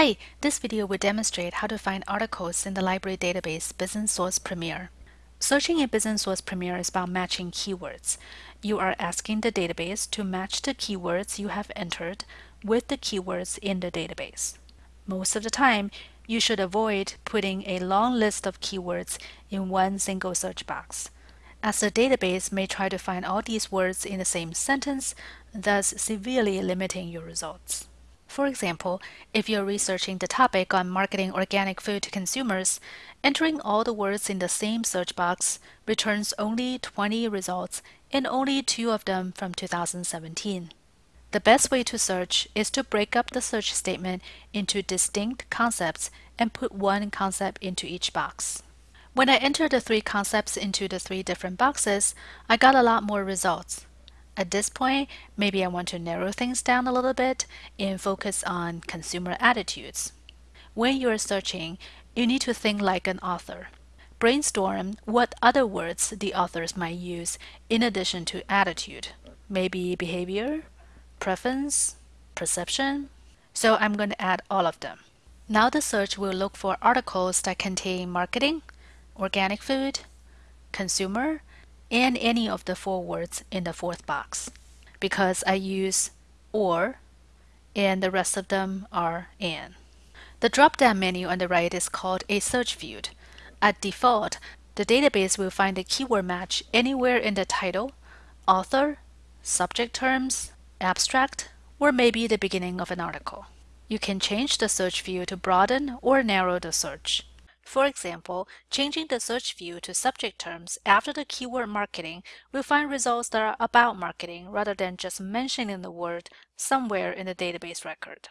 Hi, this video will demonstrate how to find articles in the library database Business Source Premier. Searching in Business Source Premier is about matching keywords. You are asking the database to match the keywords you have entered with the keywords in the database. Most of the time, you should avoid putting a long list of keywords in one single search box, as the database may try to find all these words in the same sentence, thus severely limiting your results. For example, if you're researching the topic on marketing organic food to consumers, entering all the words in the same search box returns only 20 results and only two of them from 2017. The best way to search is to break up the search statement into distinct concepts and put one concept into each box. When I entered the three concepts into the three different boxes, I got a lot more results. At this point, maybe I want to narrow things down a little bit and focus on consumer attitudes. When you're searching, you need to think like an author. Brainstorm what other words the authors might use in addition to attitude. Maybe behavior, preference, perception. So I'm going to add all of them. Now the search will look for articles that contain marketing, organic food, consumer, and any of the four words in the fourth box because I use or and the rest of them are and. The drop-down menu on the right is called a search field. At default, the database will find a keyword match anywhere in the title, author, subject terms, abstract, or maybe the beginning of an article. You can change the search field to broaden or narrow the search. For example, changing the search view to subject terms after the keyword marketing will find results that are about marketing rather than just mentioning the word somewhere in the database record.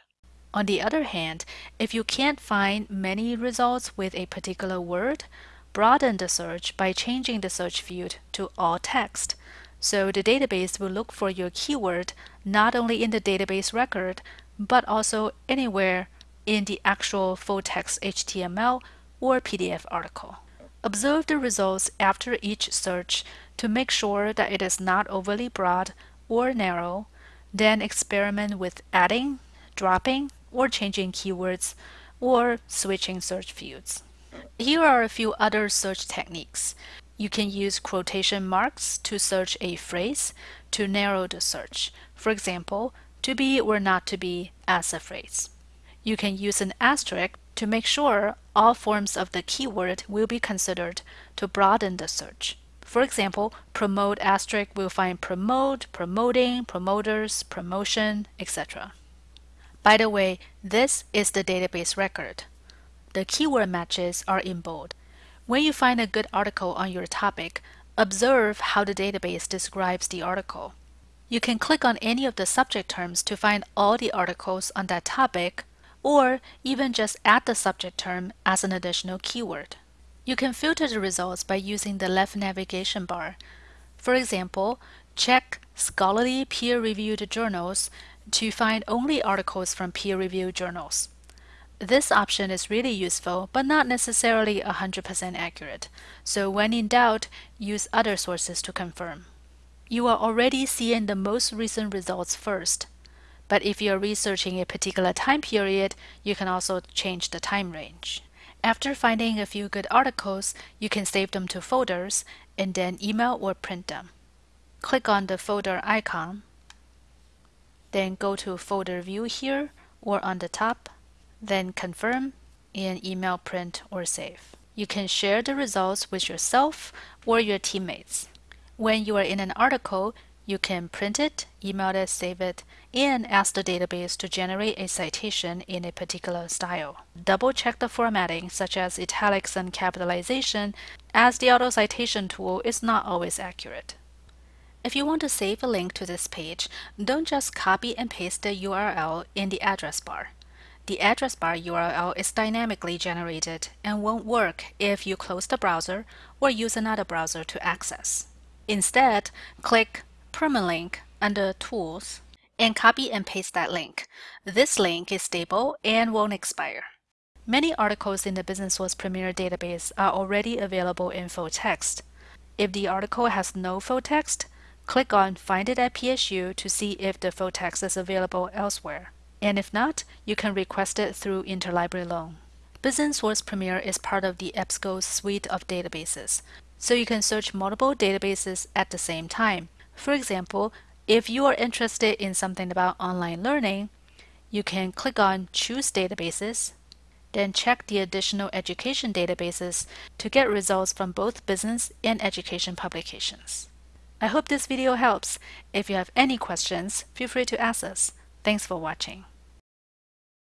On the other hand, if you can't find many results with a particular word, broaden the search by changing the search field to all text. So the database will look for your keyword not only in the database record, but also anywhere in the actual full text HTML or PDF article. Observe the results after each search to make sure that it is not overly broad or narrow, then experiment with adding, dropping, or changing keywords, or switching search fields. Here are a few other search techniques. You can use quotation marks to search a phrase to narrow the search. For example, to be or not to be as a phrase. You can use an asterisk to make sure all forms of the keyword will be considered to broaden the search. For example, promote asterisk will find promote, promoting, promoters, promotion, etc. By the way, this is the database record. The keyword matches are in bold. When you find a good article on your topic, observe how the database describes the article. You can click on any of the subject terms to find all the articles on that topic or even just add the subject term as an additional keyword. You can filter the results by using the left navigation bar. For example, check scholarly peer-reviewed journals to find only articles from peer-reviewed journals. This option is really useful, but not necessarily 100% accurate. So when in doubt, use other sources to confirm. You are already seeing the most recent results first. But if you're researching a particular time period, you can also change the time range. After finding a few good articles, you can save them to folders and then email or print them. Click on the folder icon, then go to folder view here or on the top, then confirm and email print or save. You can share the results with yourself or your teammates. When you are in an article, you can print it, email it, save it, and ask the database to generate a citation in a particular style. Double check the formatting, such as italics and capitalization, as the auto citation tool is not always accurate. If you want to save a link to this page, don't just copy and paste the URL in the address bar. The address bar URL is dynamically generated and won't work if you close the browser or use another browser to access. Instead, click permalink under Tools and copy and paste that link. This link is stable and won't expire. Many articles in the Business Source Premier database are already available in full text. If the article has no full text, click on Find it at PSU to see if the full text is available elsewhere. and if not, you can request it through Interlibrary Loan. Business Source Premier is part of the EBSCO suite of databases, so you can search multiple databases at the same time. For example, if you are interested in something about online learning, you can click on Choose Databases, then check the additional education databases to get results from both business and education publications. I hope this video helps. If you have any questions, feel free to ask us. Thanks for watching.